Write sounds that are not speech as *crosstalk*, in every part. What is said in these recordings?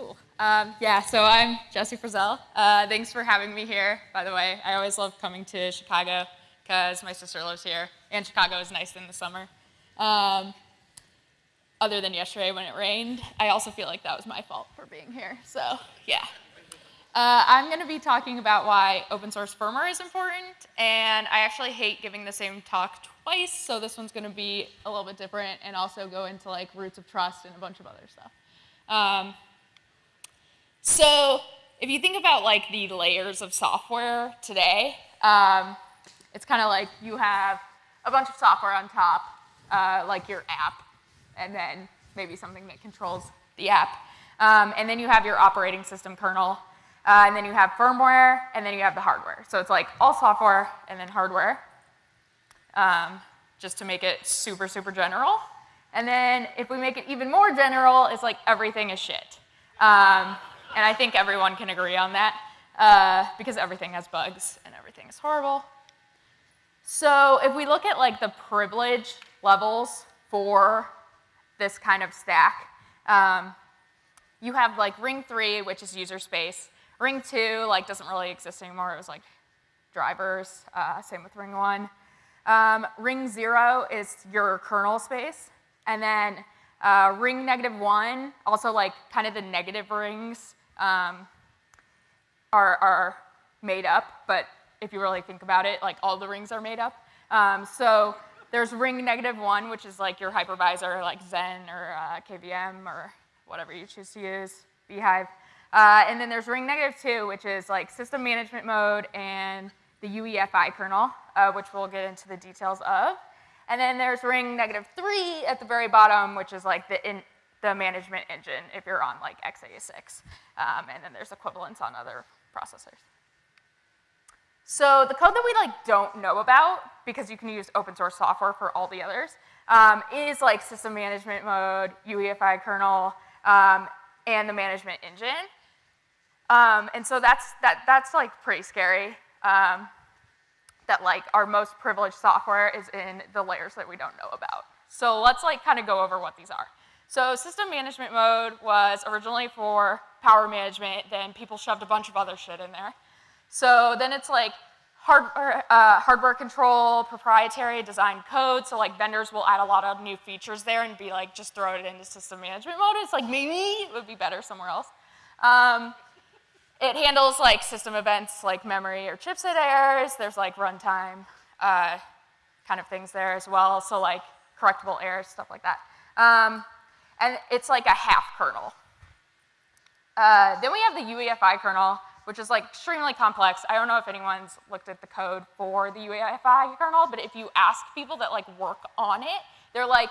cool. Um, yeah, so I'm Jessie Frazelle. Uh, thanks for having me here, by the way. I always love coming to Chicago because my sister lives here, and Chicago is nice in the summer. Um, other than yesterday when it rained, I also feel like that was my fault for being here, so yeah. Uh, I'm going to be talking about why open source firmware is important, and I actually hate giving the same talk twice, so this one's going to be a little bit different and also go into like roots of trust and a bunch of other stuff. Um, so if you think about like the layers of software today, um, it's kind of like you have a bunch of software on top, uh, like your app, and then maybe something that controls the app. Um, and then you have your operating system kernel, uh, and then you have firmware, and then you have the hardware. So it's like all software and then hardware, um, just to make it super, super general. And then if we make it even more general, it's like everything is shit. Um, and I think everyone can agree on that, uh, because everything has bugs and everything is horrible. So if we look at like the privilege levels for this kind of stack, um, you have like ring three, which is user space, Ring two, like, doesn't really exist anymore. It was like drivers, uh, same with ring one. Um, ring zero is your kernel space. And then uh, ring negative one, also like kind of the negative rings um, are, are made up, but if you really think about it, like all the rings are made up. Um, so there's ring negative one, which is like your hypervisor, like Xen or uh, KVM or whatever you choose to use, bhyve. Uh, and then there's ring negative two, which is like system management mode and the UEFI kernel, uh, which we'll get into the details of. And then there's ring negative three at the very bottom, which is like the, in, the management engine if you're on like x86. Um, and then there's equivalents on other processors. So the code that we like don't know about, because you can use open source software for all the others, um, is like system management mode, UEFI kernel, um, and the management engine. Um, and so that's, that, that's like pretty scary. Um, that like our most privileged software is in the layers that we don't know about. So let's like kind of go over what these are. So system management mode was originally for power management, then people shoved a bunch of other shit in there. So then it's like hardware, uh, hardware control, proprietary design code, so like vendors will add a lot of new features there and be like, just throw it into system management mode. It's like, maybe it would be better somewhere else. Um, it handles like system events like memory or chipset errors. There's like runtime uh, kind of things there as well. So like correctable errors, stuff like that. Um, and it's like a half kernel. Uh, then we have the UEFI kernel, which is like extremely complex. I don't know if anyone's looked at the code for the UEFI kernel, but if you ask people that like work on it, they're like,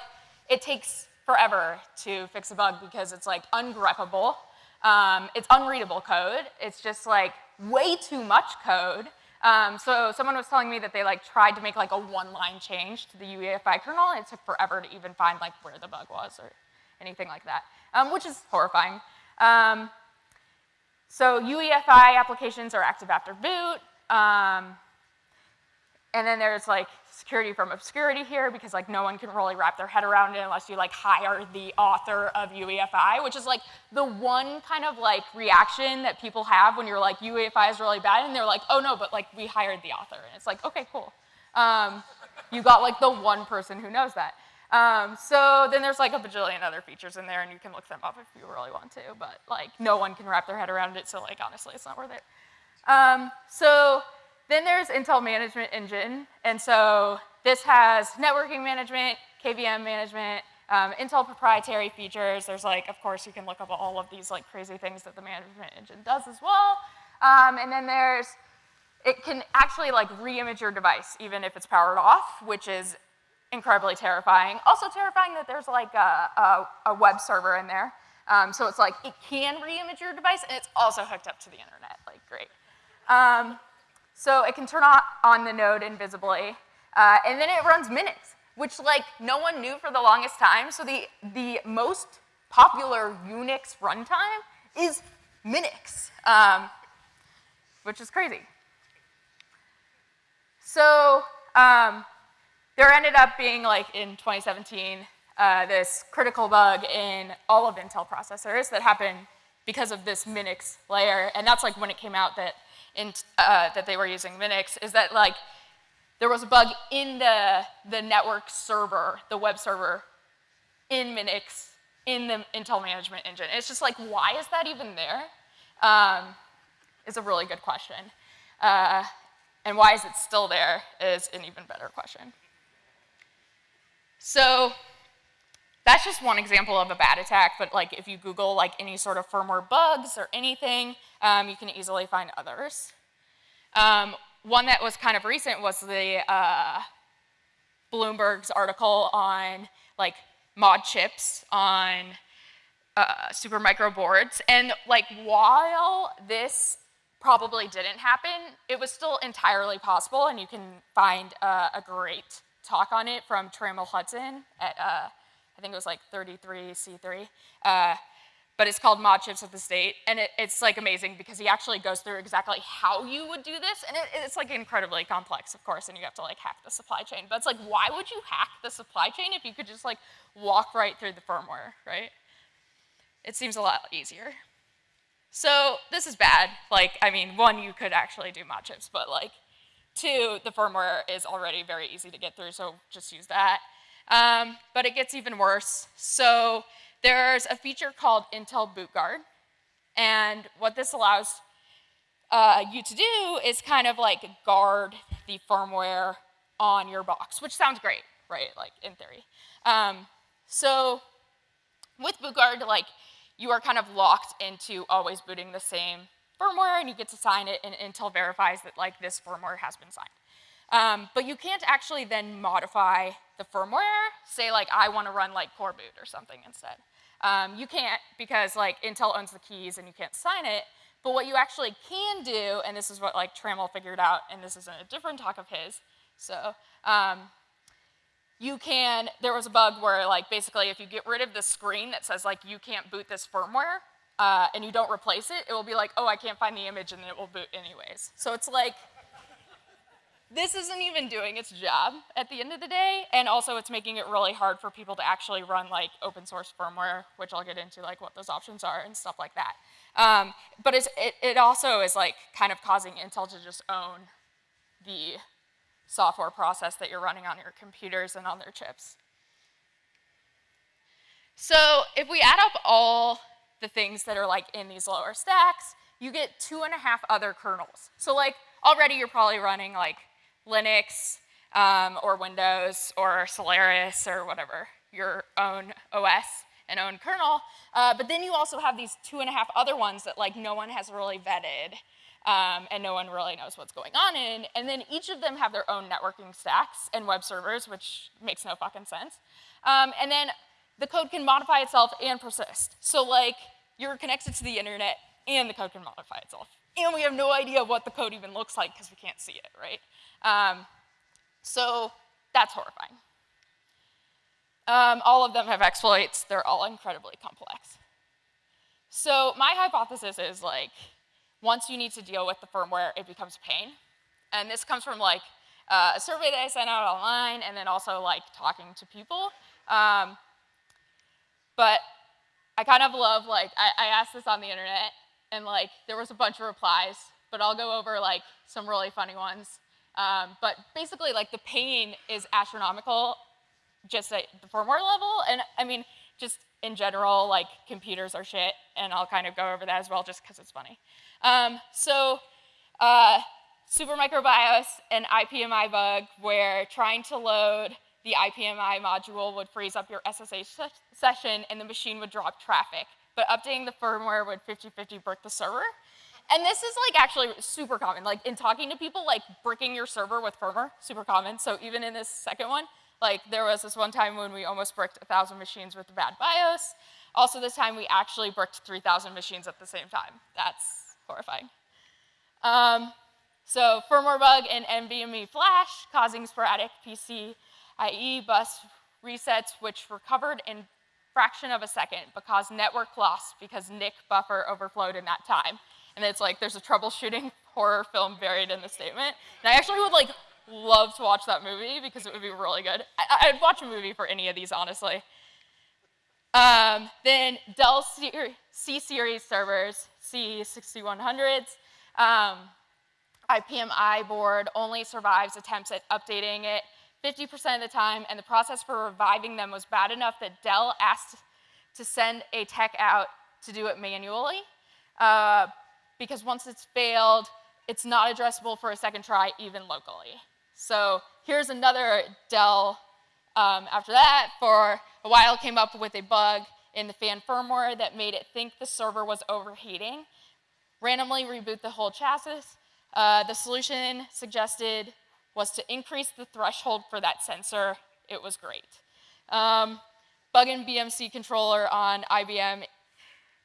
it takes forever to fix a bug because it's like ungreppable um, it's unreadable code. It's just like way too much code. Um, so someone was telling me that they like tried to make like a one-line change to the UEFI kernel, and it took forever to even find like where the bug was or anything like that, um, which is horrifying. Um, so UEFI applications are active after boot. Um, and then there's like security from obscurity here because like no one can really wrap their head around it unless you like hire the author of UEFI, which is like the one kind of like reaction that people have when you're like UEFI is really bad and they're like, oh no, but like we hired the author. And it's like, okay, cool. Um, you got like the one person who knows that. Um, so then there's like a bajillion other features in there and you can look them up if you really want to, but like no one can wrap their head around it, so like honestly it's not worth it. Um, so then there's Intel Management Engine, and so this has networking management, KVM management, um, Intel proprietary features. There's like, of course, you can look up all of these like crazy things that the management engine does as well. Um, and then there's, it can actually like re-image your device even if it's powered off, which is incredibly terrifying. Also terrifying that there's like a, a, a web server in there. Um, so it's like, it can re-image your device and it's also hooked up to the internet, like great. Um, so it can turn on, on the node invisibly, uh, and then it runs Minix, which like no one knew for the longest time. So the, the most popular Unix runtime is Minix, um, which is crazy. So um, there ended up being like in 2017 uh, this critical bug in all of Intel processors that happened because of this Minix layer. And that's like when it came out that, in, uh, that they were using Minix, is that like there was a bug in the, the network server, the web server in Minix, in the Intel management engine. It's just like, why is that even there? Um, is a really good question. Uh, and why is it still there is an even better question. So that's just one example of a bad attack, but like if you Google like any sort of firmware bugs or anything, um, you can easily find others. Um, one that was kind of recent was the uh, Bloomberg's article on like mod chips on uh, Supermicro boards. And like while this probably didn't happen, it was still entirely possible, and you can find uh, a great talk on it from Trammell Hudson at, uh, I think it was like 33C3. Uh, but it's called Mod Chips of the State, and it, it's like amazing because he actually goes through exactly how you would do this, and it, it's like incredibly complex, of course, and you have to like hack the supply chain. But it's like, why would you hack the supply chain if you could just like walk right through the firmware, right? It seems a lot easier. So this is bad. Like, I mean, one, you could actually do mod chips, but like, two, the firmware is already very easy to get through, so just use that. Um, but it gets even worse. So there's a feature called Intel Boot Guard, and what this allows uh, you to do is kind of like guard the firmware on your box, which sounds great, right? Like in theory. Um, so with Boot Guard, like you are kind of locked into always booting the same firmware and you get to sign it and Intel verifies that like this firmware has been signed. Um, but you can't actually then modify the firmware, say like I want to run like coreboot or something instead. Um, you can't because like Intel owns the keys and you can't sign it, but what you actually can do, and this is what like Trammell figured out, and this is in a different talk of his, so um, you can, there was a bug where like basically if you get rid of the screen that says like you can't boot this firmware uh, and you don't replace it, it will be like, oh, I can't find the image and it will boot anyways. So it's like, this isn't even doing its job at the end of the day, and also it's making it really hard for people to actually run like open source firmware, which I'll get into like what those options are and stuff like that. Um, but it, it also is like kind of causing Intel to just own the software process that you're running on your computers and on their chips. So if we add up all the things that are like in these lower stacks, you get two and a half other kernels. So like already you're probably running like Linux um, or Windows or Solaris or whatever, your own OS and own kernel. Uh, but then you also have these two and a half other ones that like no one has really vetted um, and no one really knows what's going on in. And then each of them have their own networking stacks and web servers, which makes no fucking sense. Um, and then the code can modify itself and persist. So like you're connected to the internet and the code can modify itself. And we have no idea what the code even looks like because we can't see it, right? Um, so that's horrifying. Um, all of them have exploits. They're all incredibly complex. So my hypothesis is like, once you need to deal with the firmware, it becomes pain. And this comes from like uh, a survey that I sent out online and then also like talking to people. Um, but I kind of love like, I, I asked this on the internet and like there was a bunch of replies, but I'll go over like some really funny ones. Um, but basically like the pain is astronomical just at the firmware level. And I mean, just in general, like computers are shit, and I'll kind of go over that as well just because it's funny. Um, so uh, Supermicro BIOS and IPMI bug where trying to load the IPMI module would freeze up your SSH session and the machine would drop traffic. But updating the firmware would 50-50 brick the server. And this is like actually super common. Like in talking to people, like bricking your server with firmware, super common. So even in this second one, like there was this one time when we almost bricked 1,000 machines with a bad BIOS. Also this time we actually bricked 3,000 machines at the same time. That's horrifying. Um, so firmware bug in NVMe flash causing sporadic PCIe bus resets, which recovered in fraction of a second, but caused network loss because NIC buffer overflowed in that time. And it's like there's a troubleshooting *laughs* horror film buried in the statement. And I actually would like love to watch that movie because it would be really good. I, would watch a movie for any of these, honestly. Um, then Dell C-Series servers, C6100s, um, IPMI board only survives attempts at updating it 50% of the time, and the process for reviving them was bad enough that Dell asked to send a tech out to do it manually, uh, because once it's failed, it's not addressable for a second try, even locally. So here's another Dell um, after that, for a while came up with a bug in the fan firmware that made it think the server was overheating. Randomly reboot the whole chassis. Uh, the solution suggested was to increase the threshold for that sensor. It was great. Um, bug in BMC controller on IBM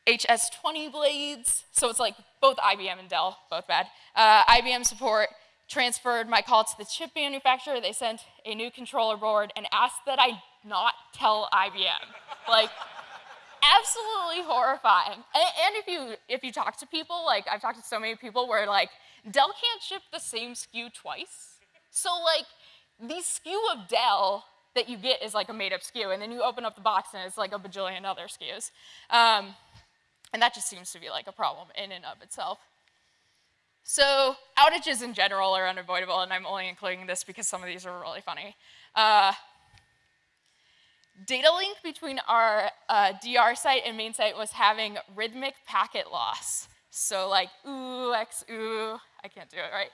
HS20 blades. So it's like both IBM and Dell, both bad. Uh, IBM support transferred my call to the chip manufacturer. They sent a new controller board and asked that I not tell IBM. like, absolutely horrifying. And, and, if you if you talk to people, like I've talked to so many people where like Dell can't ship the same SKU twice. So like the SKU of Dell that you get is like a made up SKU, and then you open up the box and it's like a bajillion other SKUs. Um, and that just seems to be like a problem in and of itself. So outages in general are unavoidable, and I'm only including this because some of these are really funny. Uh, data link between our uh, DR site and main site was having rhythmic packet loss. So like ooh, x ooh, I can't do it right.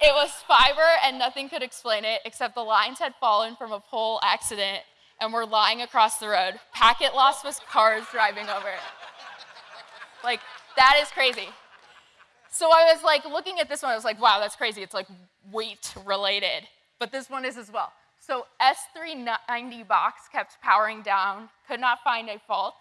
It was fiber and nothing could explain it except the lines had fallen from a pole accident and were lying across the road. Packet loss was cars driving over it. Like, that is crazy. So I was like looking at this one, I was like, wow, that's crazy. It's like weight related. But this one is as well. So S390 box kept powering down, could not find a fault.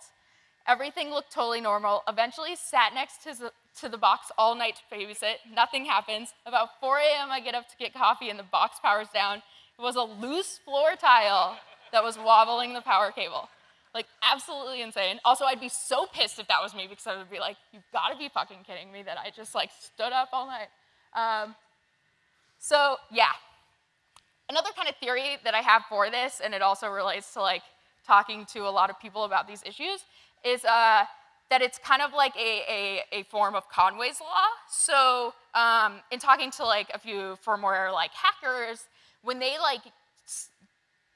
Everything looked totally normal. Eventually sat next to to the box all night to babysit. Nothing happens. About 4 a.m. I get up to get coffee and the box powers down. It was a loose floor tile that was wobbling the power cable. Like, absolutely insane. Also, I'd be so pissed if that was me because I would be like, you've got to be fucking kidding me that I just like stood up all night. Um, so, yeah. Another kind of theory that I have for this, and it also relates to like talking to a lot of people about these issues, is uh, that it's kind of like a, a, a form of Conway's law. So um, in talking to like a few firmware like hackers, when they like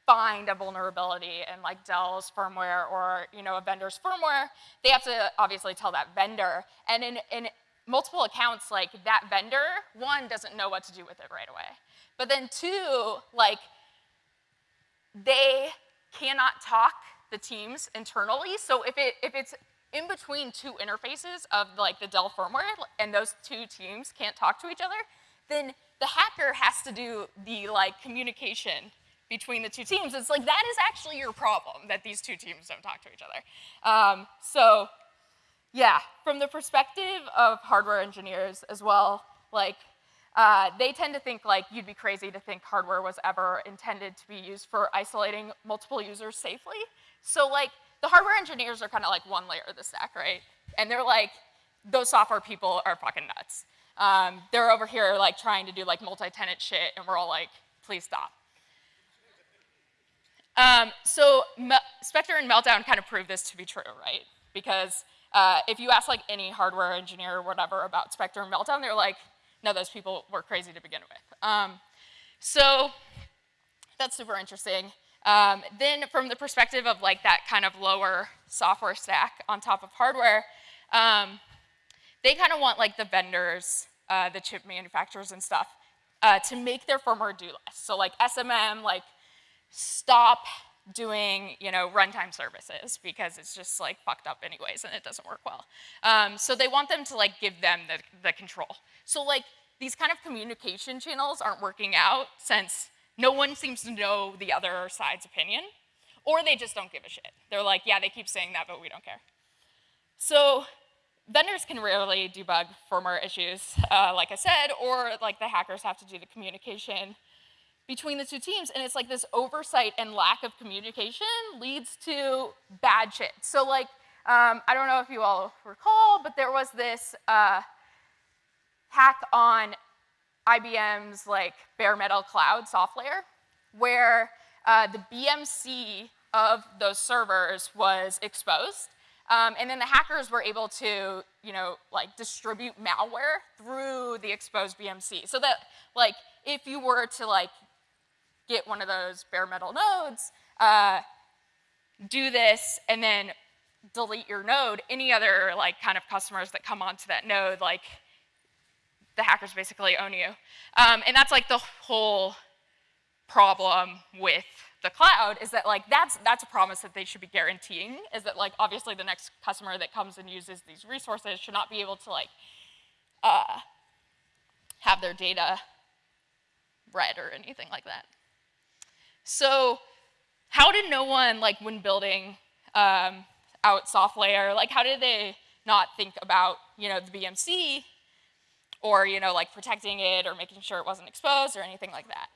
find a vulnerability in like Dell's firmware or you know a vendor's firmware, they have to obviously tell that vendor. And in, in multiple accounts, like that vendor, one, doesn't know what to do with it right away. But then two, like they cannot talk the teams internally. So if, it, if it's in between two interfaces of like the Dell firmware and those two teams can't talk to each other, then the hacker has to do the like communication between the two teams. It's like that is actually your problem that these two teams don't talk to each other. Um, so yeah, from the perspective of hardware engineers as well, like uh, they tend to think like you'd be crazy to think hardware was ever intended to be used for isolating multiple users safely. So like the hardware engineers are kind of like one layer of the stack, right? And they're like, those software people are fucking nuts. Um, they're over here like trying to do like multi-tenant shit, and we're all like, please stop. Um, so Me Spectre and Meltdown kind of prove this to be true, right? Because uh, if you ask like any hardware engineer or whatever about Spectre and Meltdown, they're like, no, those people were crazy to begin with. Um, so that's super interesting. Um, then from the perspective of like that kind of lower software stack on top of hardware, um, they kind of want like the vendors, uh, the chip manufacturers and stuff, uh, to make their firmware do less. So like SMM, like stop doing you know runtime services because it's just like fucked up anyways and it doesn't work well. Um, so they want them to like give them the, the control. So like these kind of communication channels aren't working out since no one seems to know the other side's opinion or they just don't give a shit. They're like, yeah, they keep saying that, but we don't care. So vendors can rarely debug firmware issues, uh, like I said, or like the hackers have to do the communication between the two teams. And it's like this oversight and lack of communication leads to bad shit. So like, um, I don't know if you all recall, but there was this uh, hack on IBM's like bare metal cloud software where uh, the BMC of those servers was exposed. Um, and then the hackers were able to, you know, like distribute malware through the exposed BMC. So that, like, if you were to like get one of those bare metal nodes, uh, do this, and then delete your node, any other like kind of customers that come onto that node, like the hackers basically own you. Um, and that's like the whole problem with the cloud is that like that's that's a promise that they should be guaranteeing is that like obviously the next customer that comes and uses these resources should not be able to like uh, have their data read or anything like that. So how did no one like when building um, out SoftLayer like how did they not think about you know the BMC or you know like protecting it or making sure it wasn't exposed or anything like that?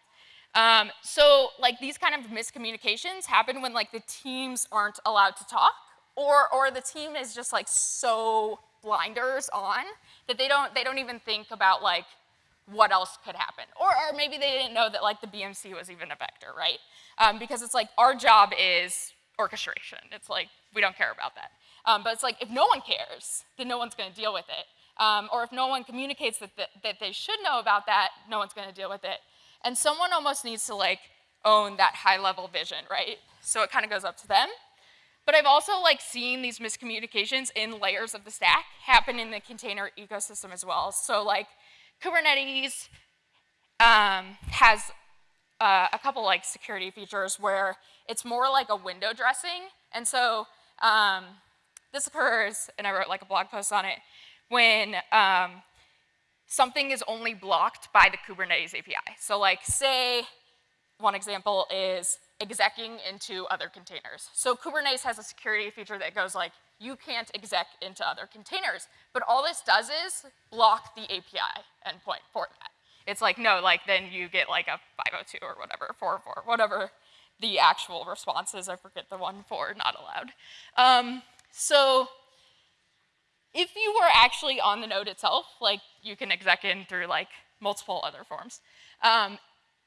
Um, so like these kind of miscommunications happen when like the teams aren't allowed to talk or, or the team is just like so blinders on that they don't, they don't even think about like what else could happen. Or, or maybe they didn't know that like the BMC was even a vector, right? Um, because it's like our job is orchestration. It's like we don't care about that. Um, but it's like if no one cares, then no one's going to deal with it. Um, or if no one communicates that, that, that they should know about that, no one's going to deal with it. And someone almost needs to like own that high level vision, right? So it kind of goes up to them. But I've also like seen these miscommunications in layers of the stack happen in the container ecosystem as well. So like Kubernetes um, has uh, a couple like security features where it's more like a window dressing. And so um, this occurs, and I wrote like a blog post on it, when um, something is only blocked by the Kubernetes API. So like say, one example is execing into other containers. So Kubernetes has a security feature that goes like, you can't exec into other containers. But all this does is block the API endpoint for that. It's like, no, like then you get like a 502 or whatever, 404, whatever the actual response is. I forget the one for not allowed. Um, so if you were actually on the node itself, like you can exec in through like multiple other forms. Um,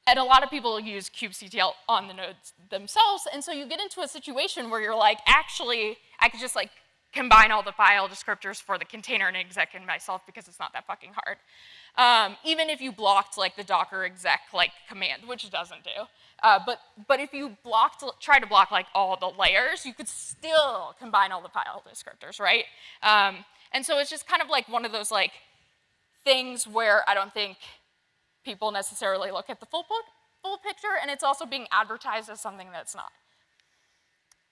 and a lot of people use kubectl on the nodes themselves, and so you get into a situation where you're like, actually, I could just like combine all the file descriptors for the container and exec in myself because it's not that fucking hard. Um, even if you blocked like the docker exec like command, which it doesn't do. Uh, but, but if you blocked, try to block like all the layers, you could still combine all the file descriptors, right? Um, and so it's just kind of like one of those like things where I don't think people necessarily look at the full, full picture, and it's also being advertised as something that's not.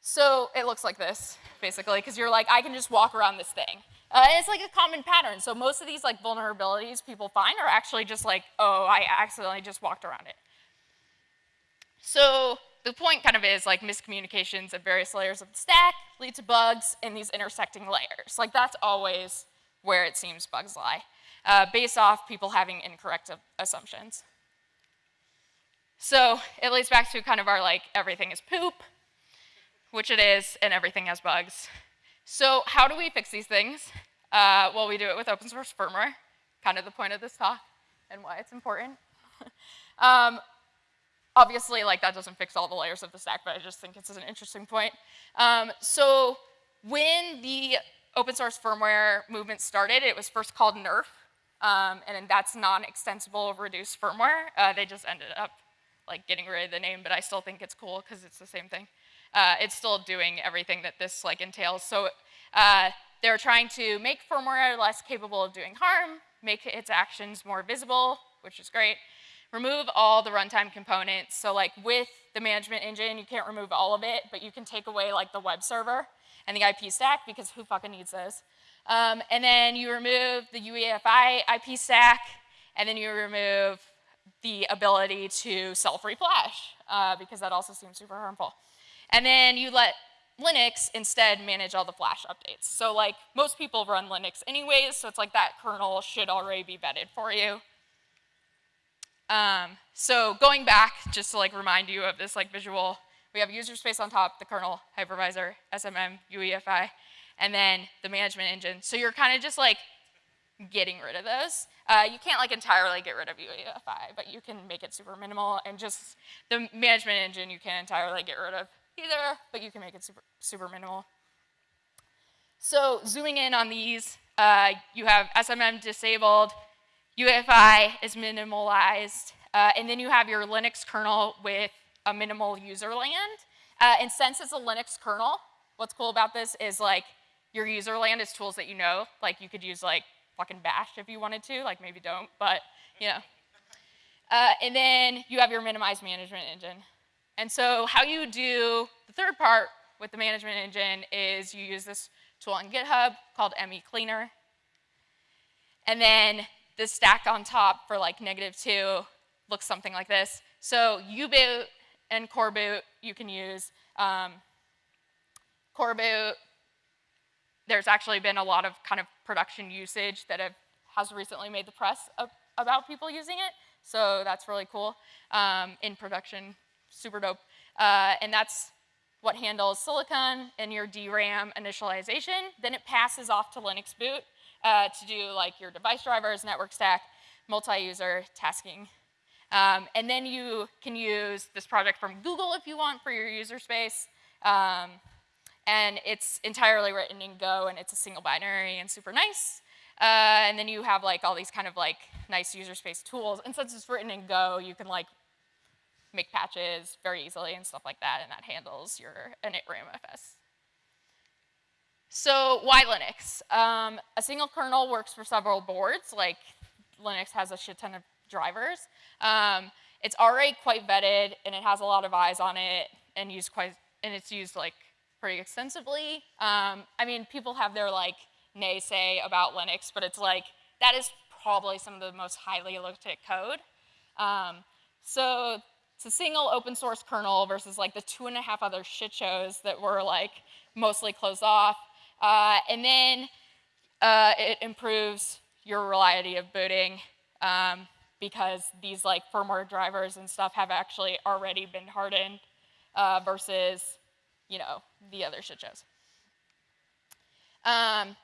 So it looks like this, basically, because you're like, I can just walk around this thing. Uh, it's like a common pattern. So most of these like vulnerabilities people find are actually just like, oh, I accidentally just walked around it. So the point kind of is like miscommunications at various layers of the stack lead to bugs in these intersecting layers. Like that's always where it seems bugs lie, uh, based off people having incorrect assumptions. So it leads back to kind of our like everything is poop, which it is, and everything has bugs. So how do we fix these things? Uh, well, we do it with open source firmware, kind of the point of this talk and why it's important. *laughs* um, Obviously, like that doesn't fix all the layers of the stack, but I just think it's an interesting point. Um, so when the open source firmware movement started, it was first called NERF, um, and that's non-extensible reduced firmware. Uh, they just ended up like getting rid of the name, but I still think it's cool because it's the same thing. Uh, it's still doing everything that this like entails. So uh, they're trying to make firmware less capable of doing harm, make its actions more visible, which is great, remove all the runtime components. So like with the management engine, you can't remove all of it, but you can take away like the web server and the IP stack because who fucking needs those? Um, and then you remove the UEFI IP stack, and then you remove the ability to self-reflash uh, because that also seems super harmful. And then you let Linux instead manage all the flash updates. So like most people run Linux anyways, so it's like that kernel should already be vetted for you. Um, so going back, just to like remind you of this like visual, we have user space on top, the kernel, hypervisor, SMM, UEFI, and then the management engine. So you're kind of just like getting rid of those. Uh, you can't like entirely get rid of UEFI, but you can make it super minimal and just the management engine you can entirely get rid of either, but you can make it super, super minimal. So zooming in on these, uh, you have SMM disabled, UEFI is minimalized, uh, and then you have your Linux kernel with a minimal user land. Uh, and since it's a Linux kernel, what's cool about this is like your user land is tools that you know. Like you could use like fucking bash if you wanted to, like maybe don't, but you know. Uh, and then you have your minimized management engine. And so how you do the third part with the management engine is you use this tool on GitHub called ME Cleaner. And then the stack on top for like negative two looks something like this. So U-boot and coreboot you can use. Um, coreboot, there's actually been a lot of kind of production usage that have, has recently made the press about people using it. So that's really cool um, in production, super dope. Uh, and that's what handles silicon and your DRAM initialization. Then it passes off to LinuxBoot uh, to do like your device drivers, network stack, multi-user tasking. Um, and then you can use this project from Google if you want for your user space. Um, and it's entirely written in Go and it's a single binary and super nice. Uh, and then you have like all these kind of like nice user space tools. And since it's written in Go, you can like make patches very easily and stuff like that, and that handles your init RAMFS. So why Linux? Um, a single kernel works for several boards, like Linux has a shit ton of drivers. Um, it's already quite vetted, and it has a lot of eyes on it, and used quite, and it's used like pretty extensively. Um, I mean, people have their like naysay about Linux, but it's like that is probably some of the most highly looked at code. Um, so it's a single open source kernel versus like the two and a half other shit shows that were like mostly closed off. Uh, and then uh, it improves your reliability of booting um, because these like firmware drivers and stuff have actually already been hardened uh, versus, you know, the other shit shows. Um,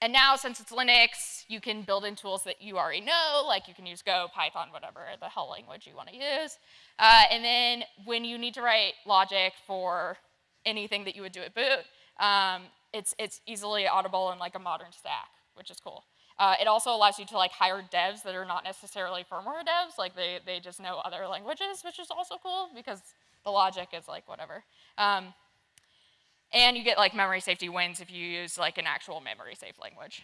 and now, since it's Linux, you can build in tools that you already know, like you can use Go, Python, whatever the hell language you want to use. Uh, and then when you need to write logic for anything that you would do at boot, um, it's, it's easily audible in like a modern stack, which is cool. Uh, it also allows you to like hire devs that are not necessarily firmware devs, like they, they just know other languages, which is also cool because the logic is like whatever. Um, and you get like memory safety wins if you use like an actual memory safe language.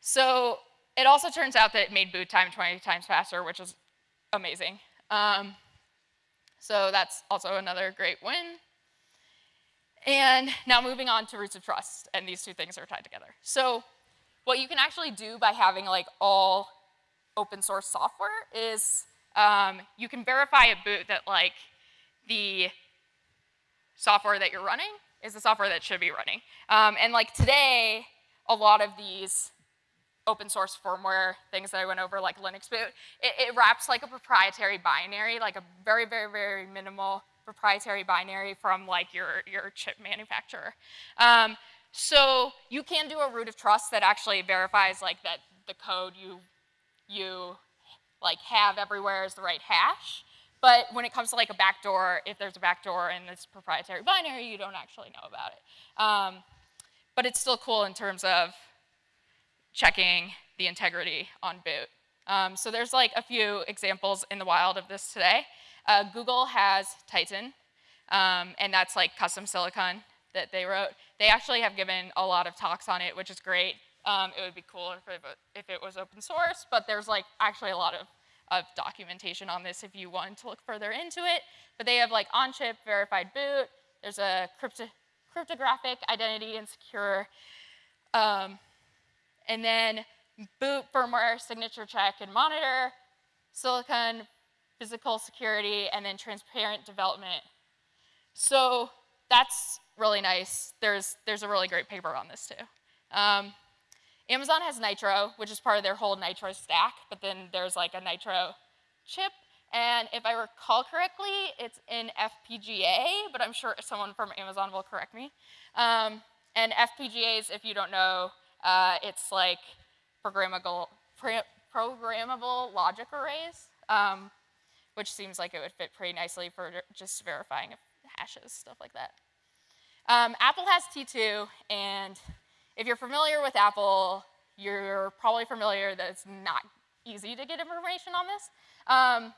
So it also turns out that it made boot time 20 times faster, which is amazing. Um, so that's also another great win. And now moving on to roots of trust, and these two things are tied together. So what you can actually do by having like all open source software is um, you can verify at boot that like the software that you're running is the software that should be running. Um, and like today, a lot of these open source firmware things that I went over, like LinuxBoot, it, it, wraps like a proprietary binary, like a very, very, very minimal proprietary binary from like your, your chip manufacturer. Um, so you can do a root of trust that actually verifies like that the code you, you like have everywhere is the right hash. But when it comes to like a backdoor, if there's a backdoor in this proprietary binary, you don't actually know about it. Um, but it's still cool in terms of checking the integrity on boot. Um, so there's like a few examples in the wild of this today. Uh, Google has Titan, um, and that's like custom silicon that they wrote. They actually have given a lot of talks on it, which is great. Um, it would be cooler if it, if it was open source, but there's like actually a lot of of documentation on this if you want to look further into it. But they have like on-chip verified boot. There's a crypto cryptographic identity and secure. Um, and then boot firmware signature check and monitor, silicon physical security, and then transparent development. So that's really nice. There's, there's a really great paper on this too. Um, Amazon has Nitro, which is part of their whole Nitro stack, but then there's like a Nitro chip. And if I recall correctly, it's in FPGA, but I'm sure someone from Amazon will correct me. Um, and FPGAs, if you don't know, uh, it's like programmable, programmable logic arrays, um, which seems like it would fit pretty nicely for just verifying hashes, stuff like that. Um, Apple has T2, and if you're familiar with Apple, you're probably familiar that it's not easy to get information on this. Um,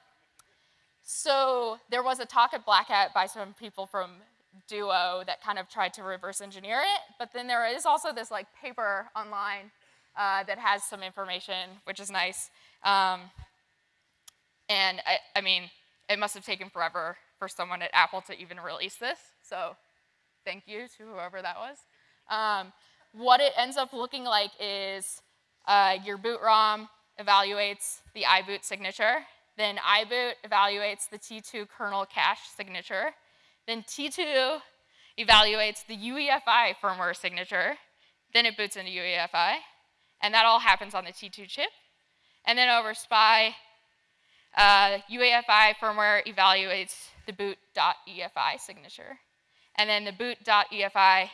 so there was a talk at Black Hat by some people from Duo that kind of tried to reverse engineer it, but then there is also this like paper online uh, that has some information, which is nice. Um, and I, I mean, it must have taken forever for someone at Apple to even release this, so thank you to whoever that was. Um, what it ends up looking like is uh, your boot ROM evaluates the iboot signature, then iboot evaluates the T2 kernel cache signature, then T2 evaluates the UEFI firmware signature, then it boots into UEFI, and that all happens on the T2 chip. And then over SPI, uh, UEFI firmware evaluates the boot.EFI signature. And then the boot.EFI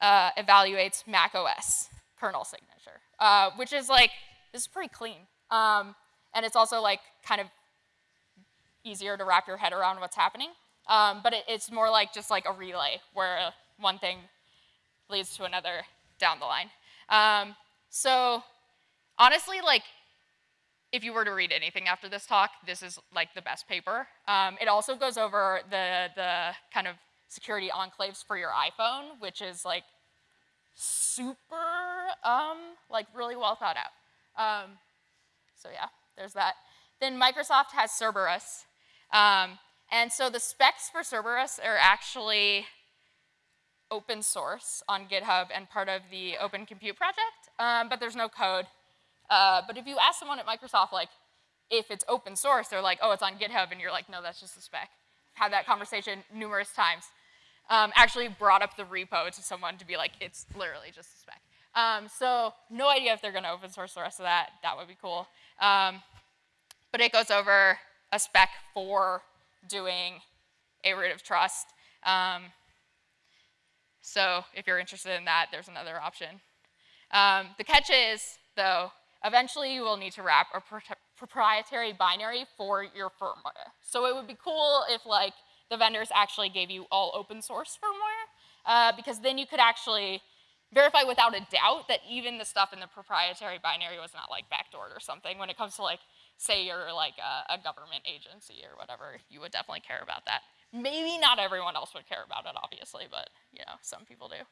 uh, evaluates Mac OS kernel signature, uh, which is like, this is pretty clean. Um, and it's also like kind of easier to wrap your head around what's happening. Um, but it, it's more like just like a relay where one thing leads to another down the line. Um, so honestly, like if you were to read anything after this talk, this is like the best paper. Um, it also goes over the, the kind of security enclaves for your iPhone, which is like super, um, like really well thought out. Um, so yeah, there's that. Then Microsoft has Cerberus. Um, and so the specs for Cerberus are actually open source on GitHub and part of the Open Compute project, um, but there's no code. Uh, but if you ask someone at Microsoft, like, if it's open source, they're like, oh, it's on GitHub, and you're like, no, that's just a spec. Had that conversation numerous times. Um, actually brought up the repo to someone to be like, it's literally just a spec. Um, so no idea if they're gonna open source the rest of that. That would be cool. Um, but it goes over a spec for doing a root of trust. Um, so if you're interested in that, there's another option. Um, the catch is, though, eventually you will need to wrap a pro proprietary binary for your firmware. So it would be cool if like the vendors actually gave you all open source firmware, uh, because then you could actually verify without a doubt that even the stuff in the proprietary binary was not like backdoored or something when it comes to like say you're like a, a, government agency or whatever, you would definitely care about that. Maybe not everyone else would care about it, obviously, but you know, some people do.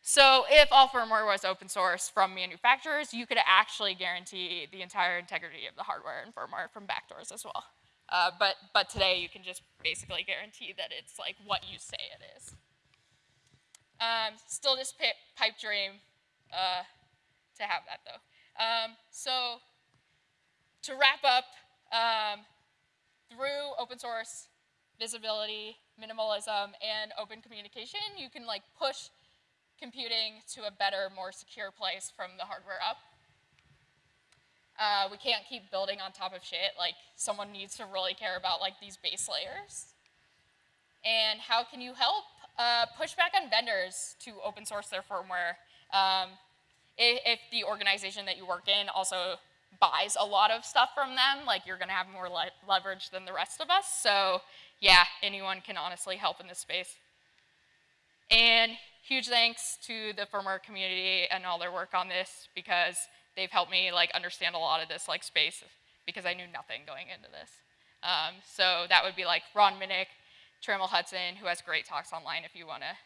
So if all firmware was open source from manufacturers, you could actually guarantee the entire integrity of the hardware and firmware from backdoors as well. Uh, but, but today you can just basically guarantee that it's like what you say it is. Um, still just pipe dream uh, to have that though. Um, so to wrap up, um, through open source, visibility, minimalism, and open communication, you can like push computing to a better, more secure place from the hardware up. Uh, we can't keep building on top of shit. Like someone needs to really care about like these base layers. And how can you help? Uh, push back on vendors to open source their firmware. Um, if, if the organization that you work in also buys a lot of stuff from them, like you're gonna have more le leverage than the rest of us. So yeah, anyone can honestly help in this space. And huge thanks to the firmware community and all their work on this because they've helped me like understand a lot of this like space because I knew nothing going into this. Um, so that would be like Ron Minnich, Trammell Hudson, who has great talks online if you wanna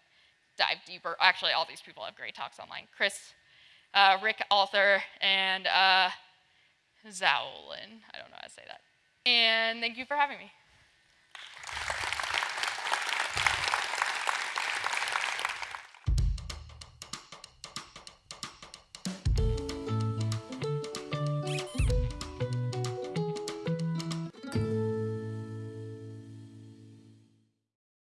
dive deeper. Actually, all these people have great talks online. Chris, uh, Rick Altherr, and uh, Zaolin. I don't know how to say that. And thank you for having me.